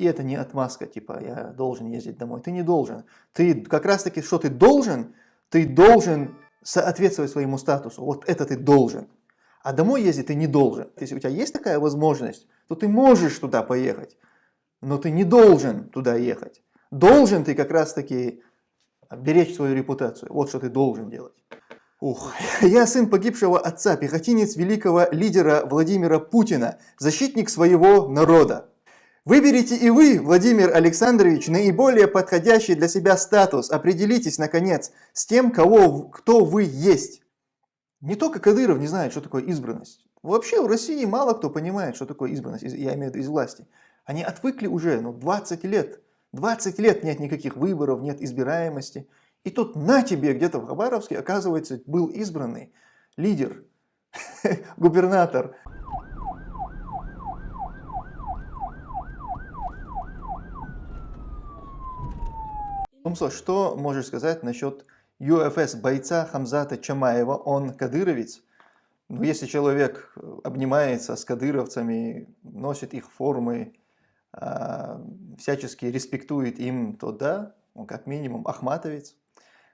И это не отмазка, типа, я должен ездить домой. Ты не должен. Ты как раз таки, что ты должен, ты должен соответствовать своему статусу. Вот это ты должен. А домой ездить ты не должен. Если у тебя есть такая возможность, то ты можешь туда поехать, но ты не должен туда ехать. Должен ты как раз таки беречь свою репутацию. Вот что ты должен делать. Ух, я сын погибшего отца, пехотинец великого лидера Владимира Путина, защитник своего народа. Выберите и вы, Владимир Александрович, наиболее подходящий для себя статус. Определитесь, наконец, с тем, кого, кто вы есть. Не только Кадыров не знает, что такое избранность. Вообще в России мало кто понимает, что такое избранность, я имею в виду из власти. Они отвыкли уже, ну, 20 лет. 20 лет нет никаких выборов, нет избираемости. И тут на тебе, где-то в Хабаровске, оказывается, был избранный лидер, губернатор. Тумсо, что можешь сказать насчет ЮФС бойца Хамзата Чамаева? Он кадыровец. Ну, если человек обнимается с кадыровцами, носит их формы, а, всячески респектует им, то да, он как минимум ахматовец,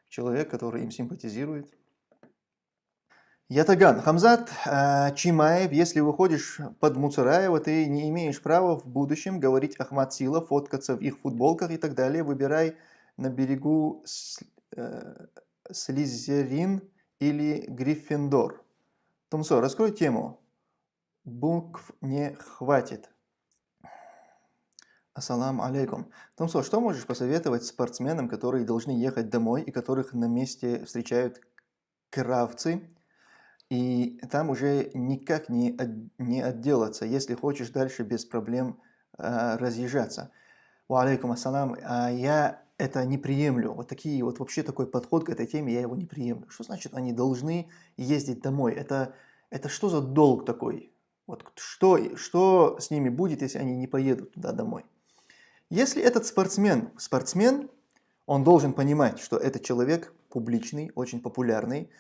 человек, который им симпатизирует. Ятаган, Хамзат э, Чимаев, если выходишь под Муцараева, ты не имеешь права в будущем говорить Ахмат Сила, фоткаться в их футболках и так далее. Выбирай на берегу э, Слизерин или Гриффиндор. Томсо, раскрой тему. Букв не хватит. Ассаламу алейкум. Томсо, что можешь посоветовать спортсменам, которые должны ехать домой и которых на месте встречают кравцы, и там уже никак не, от, не отделаться, если хочешь дальше без проблем э, разъезжаться. Алейкум ассалам. А я это не приемлю. Вот такие вот вообще такой подход к этой теме я его не приемлю. Что значит они должны ездить домой? Это, это что за долг такой? Вот что, что с ними будет, если они не поедут туда домой? Если этот спортсмен, спортсмен, он должен понимать, что этот человек публичный, очень популярный,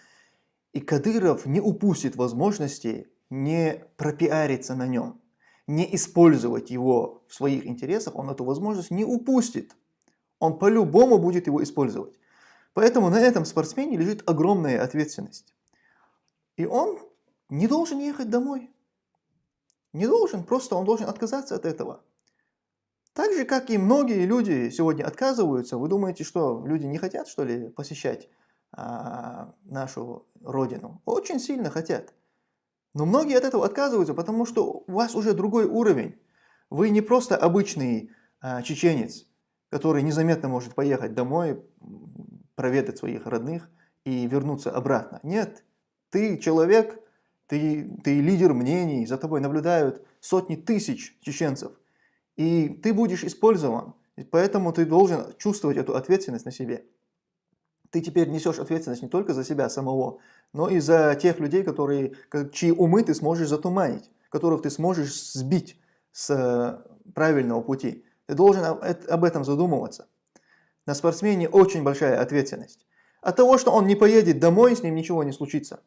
и Кадыров не упустит возможности не пропиариться на нем, не использовать его в своих интересах, он эту возможность не упустит. Он по-любому будет его использовать. Поэтому на этом спортсмене лежит огромная ответственность. И он не должен ехать домой. Не должен, просто он должен отказаться от этого. Так же, как и многие люди сегодня отказываются, вы думаете, что люди не хотят, что ли, посещать а, нашу родину? Очень сильно хотят. Но многие от этого отказываются, потому что у вас уже другой уровень. Вы не просто обычный а, чеченец, который незаметно может поехать домой, проведать своих родных и вернуться обратно. Нет, ты человек, ты, ты лидер мнений, за тобой наблюдают сотни тысяч чеченцев – и ты будешь использован. Поэтому ты должен чувствовать эту ответственность на себе. Ты теперь несешь ответственность не только за себя самого, но и за тех людей, которые, чьи умы ты сможешь затуманить, которых ты сможешь сбить с э, правильного пути. Ты должен об этом задумываться. На спортсмене очень большая ответственность. От того, что он не поедет домой, с ним ничего не случится.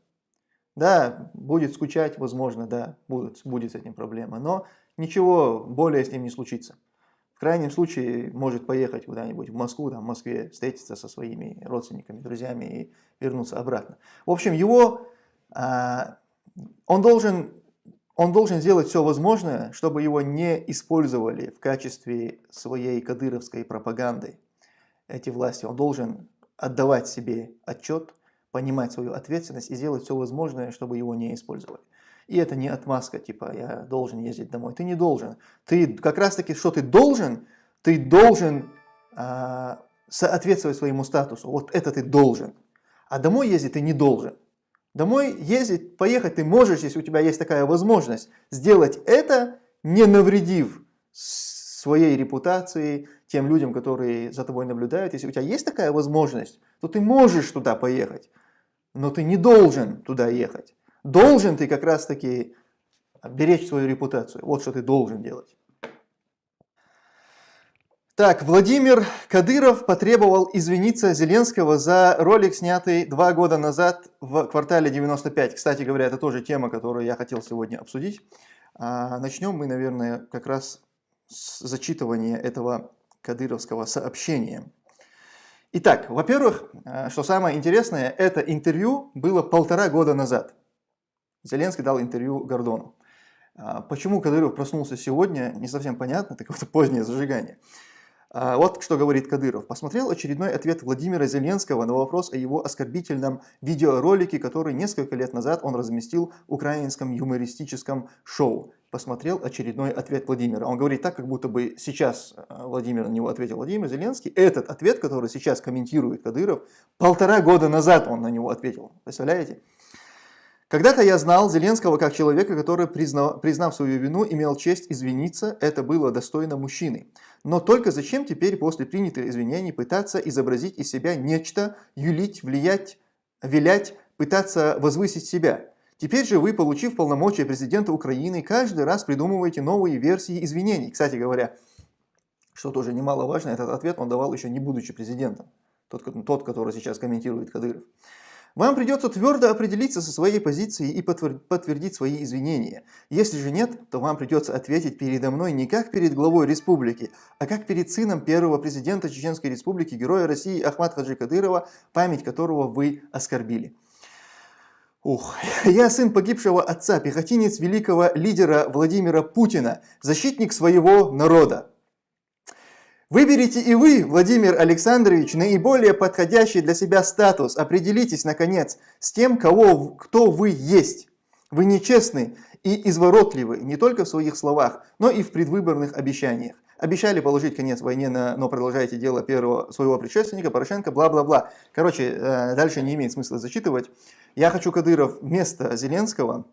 Да, будет скучать, возможно, да, будет, будет с этим проблема, но ничего более с ним не случится. В крайнем случае может поехать куда-нибудь в Москву, там, в Москве встретиться со своими родственниками, друзьями и вернуться обратно. В общем, его, а, он, должен, он должен сделать все возможное, чтобы его не использовали в качестве своей кадыровской пропаганды, эти власти. Он должен отдавать себе отчет, понимать свою ответственность и сделать все возможное, чтобы его не использовали. И это не отмазка, типа, я должен ездить домой. Ты не должен. Ты как раз таки, что ты должен, ты должен а, соответствовать своему статусу. Вот это ты должен. А домой ездить ты не должен. Домой ездить, поехать ты можешь, если у тебя есть такая возможность. Сделать это, не навредив своей репутации, тем людям, которые за тобой наблюдают. Если у тебя есть такая возможность, то ты можешь туда поехать, но ты не должен туда ехать. Должен ты как раз таки беречь свою репутацию. Вот что ты должен делать. Так, Владимир Кадыров потребовал извиниться Зеленского за ролик, снятый два года назад в квартале 95. Кстати говоря, это тоже тема, которую я хотел сегодня обсудить. А, начнем мы, наверное, как раз зачитывания этого кадыровского сообщения. Итак, во-первых, э, что самое интересное, это интервью было полтора года назад. Зеленский дал интервью Гордону. А, почему Кадыров проснулся сегодня, не совсем понятно, это какое-то позднее зажигание. А, вот что говорит Кадыров. Посмотрел очередной ответ Владимира Зеленского на вопрос о его оскорбительном видеоролике, который несколько лет назад он разместил в украинском юмористическом шоу. Посмотрел очередной ответ Владимира. Он говорит так, как будто бы сейчас а, Владимир на него ответил Владимир Зеленский. Этот ответ, который сейчас комментирует Кадыров, полтора года назад он на него ответил. Представляете? Когда-то я знал Зеленского как человека, который, признав, признав свою вину, имел честь извиниться, это было достойно мужчины. Но только зачем теперь после принятых извинений пытаться изобразить из себя нечто, юлить, влиять, вилять, пытаться возвысить себя? Теперь же вы, получив полномочия президента Украины, каждый раз придумываете новые версии извинений. Кстати говоря, что тоже немаловажно, этот ответ он давал еще не будучи президентом. Тот, тот который сейчас комментирует Кадыров. Вам придется твердо определиться со своей позицией и подтвердить свои извинения. Если же нет, то вам придется ответить передо мной не как перед главой республики, а как перед сыном первого президента Чеченской республики, героя России Ахмад Хаджи Кадырова, память которого вы оскорбили. Ух, я сын погибшего отца, пехотинец великого лидера Владимира Путина, защитник своего народа. Выберите и вы, Владимир Александрович, наиболее подходящий для себя статус. Определитесь, наконец, с тем, кого, кто вы есть. Вы нечестны и изворотливы не только в своих словах, но и в предвыборных обещаниях. Обещали положить конец войне, но продолжаете дело первого своего предшественника, Порошенко, бла-бла-бла. Короче, э, дальше не имеет смысла зачитывать. Я хочу Кадыров вместо Зеленского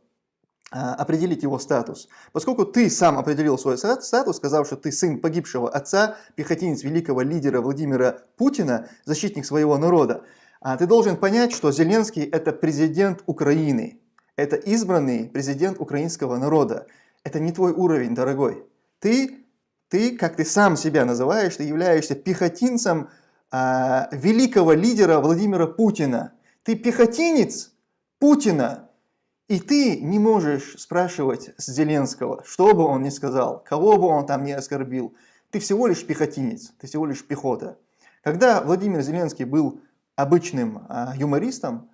определить его статус. Поскольку ты сам определил свой статус, сказав, что ты сын погибшего отца, пехотинец великого лидера Владимира Путина, защитник своего народа, а, ты должен понять, что Зеленский это президент Украины. Это избранный президент украинского народа. Это не твой уровень, дорогой. Ты, ты как ты сам себя называешь, ты являешься пехотинцем а, великого лидера Владимира Путина. Ты пехотинец Путина. И ты не можешь спрашивать с Зеленского, что бы он ни сказал, кого бы он там не оскорбил. Ты всего лишь пехотинец, ты всего лишь пехота. Когда Владимир Зеленский был обычным а, юмористом,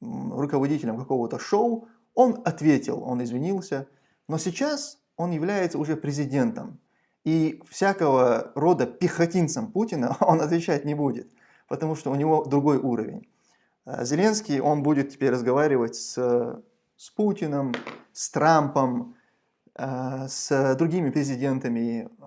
руководителем какого-то шоу, он ответил, он извинился. Но сейчас он является уже президентом. И всякого рода пехотинцем Путина он отвечать не будет, потому что у него другой уровень. А Зеленский, он будет теперь разговаривать с с Путиным, с Трампом, э, с другими президентами э,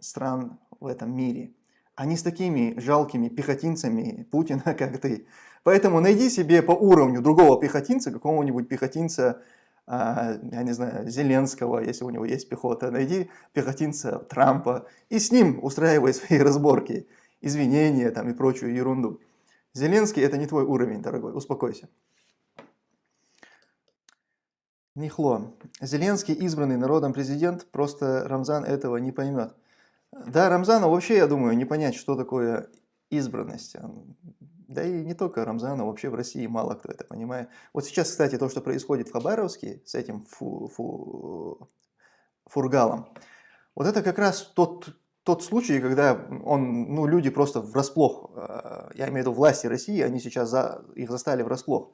стран в этом мире. Они с такими жалкими пехотинцами Путина, как ты. Поэтому найди себе по уровню другого пехотинца, какого-нибудь пехотинца, э, я не знаю, Зеленского, если у него есть пехота, найди пехотинца Трампа и с ним устраивай свои разборки, извинения там и прочую ерунду. Зеленский это не твой уровень, дорогой, успокойся. Нихло. Зеленский избранный народом президент, просто Рамзан этого не поймет. Да, Рамзану вообще, я думаю, не понять, что такое избранность. Да и не только Рамзану, вообще в России мало кто это понимает. Вот сейчас, кстати, то, что происходит в Хабаровске с этим фу, фу, фургалом, вот это как раз тот, тот случай, когда он, ну, люди просто врасплох, э, я имею в виду власти России, они сейчас за, их застали врасплох.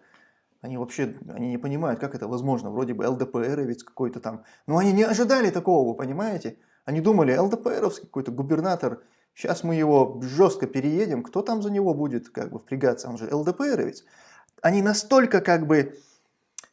Они вообще они не понимают, как это возможно. Вроде бы ЛДПР ведь какой-то там. Но они не ожидали такого, вы понимаете? Они думали, ЛДПРовский какой-то губернатор, сейчас мы его жестко переедем, кто там за него будет как бы впрягаться? Он же ЛДПРовец. Они настолько как бы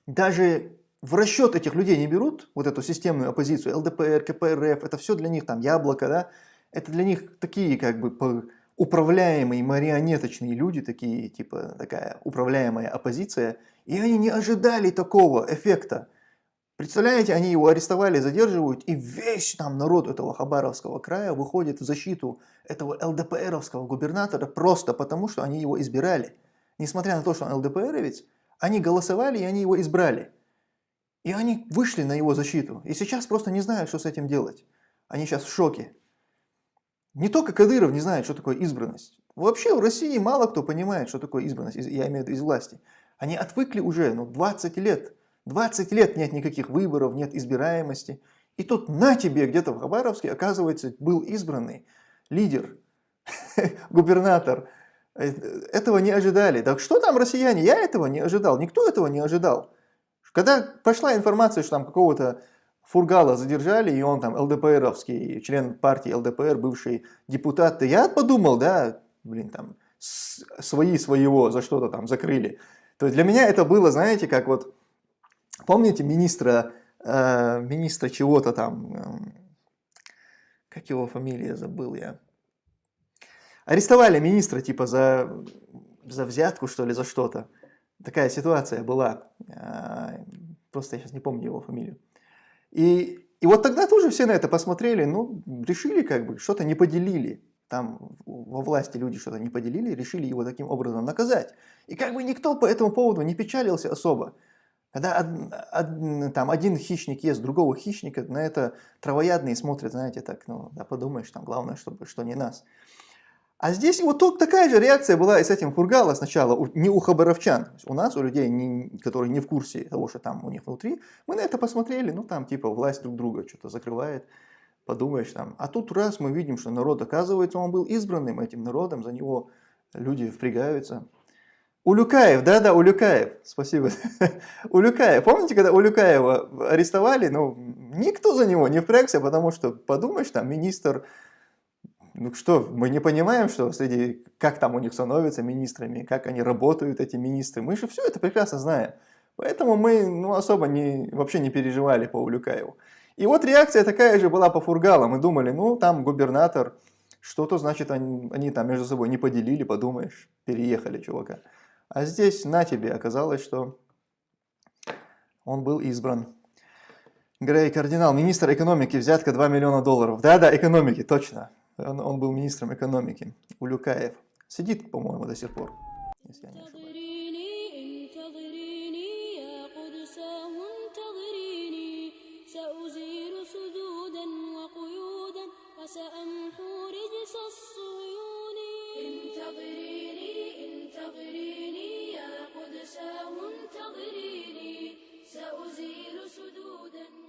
даже в расчет этих людей не берут, вот эту системную оппозицию, ЛДПР, КПРФ, это все для них там яблоко, да? Это для них такие как бы управляемые марионеточные люди, такие, типа такая управляемая оппозиция, и они не ожидали такого эффекта. Представляете, они его арестовали, задерживают, и весь там народ этого Хабаровского края выходит в защиту этого ЛДПРовского губернатора просто потому, что они его избирали. Несмотря на то, что он ЛДПРовец, они голосовали и они его избрали. И они вышли на его защиту. И сейчас просто не знают, что с этим делать. Они сейчас в шоке. Не только Кадыров не знает, что такое избранность. Вообще в России мало кто понимает, что такое избранность, я имею в виду из власти. Они отвыкли уже, ну 20 лет. 20 лет нет никаких выборов, нет избираемости. И тут на тебе где-то в Хабаровске, оказывается, был избранный лидер, губернатор. Э, этого не ожидали. Так что там россияне? Я этого не ожидал. Никто этого не ожидал. Когда пошла информация, что там какого-то Фургала задержали, и он там ЛДПРовский, член партии ЛДПР, бывший депутат, я подумал, да, блин, там, свои своего за что-то там закрыли. То есть для меня это было, знаете, как вот, помните министра, э, министра чего-то там, э, как его фамилия, забыл я. Арестовали министра типа за, за взятку, что ли, за что-то. Такая ситуация была. Э, просто я сейчас не помню его фамилию. И, и вот тогда тоже все на это посмотрели, ну, решили как бы, что-то не поделили. Там во власти люди что-то не поделили, решили его таким образом наказать. И как бы никто по этому поводу не печалился особо. Когда од, од, там один хищник ест другого хищника, на это травоядные смотрят, знаете, так, ну, да подумаешь, там главное, чтобы что не нас. А здесь вот такая же реакция была и с этим Фургала сначала, не у хабаровчан, у нас, у людей, не, которые не в курсе того, что там у них внутри, мы на это посмотрели, ну там типа власть друг друга что-то закрывает, подумаешь там. А тут раз мы видим, что народ, оказывается, он был избранным этим народом, за него люди впрягаются. Улюкаев, да-да, Улюкаев, спасибо. Улюкаев, помните, когда Улюкаева арестовали, ну, никто за него не впрягся, потому что, подумаешь, там министр ну что, мы не понимаем, что среди, как там у них становятся министрами, как они работают, эти министры. Мы же все это прекрасно знаем. Поэтому мы ну, особо не, вообще не переживали по Улюкаеву. И вот реакция такая же была по Фургалу. Мы думали, ну там губернатор, что-то значит они, они там между собой не поделили, подумаешь, переехали чувака. А здесь на тебе оказалось, что он был избран. Грей Кардинал, министр экономики, взятка 2 миллиона долларов. Да-да, экономики, точно он, он был министром экономики, Улюкаев. Сидит, по-моему, до сих пор, если я не ошибаюсь. انتظريني سأزيل سدودا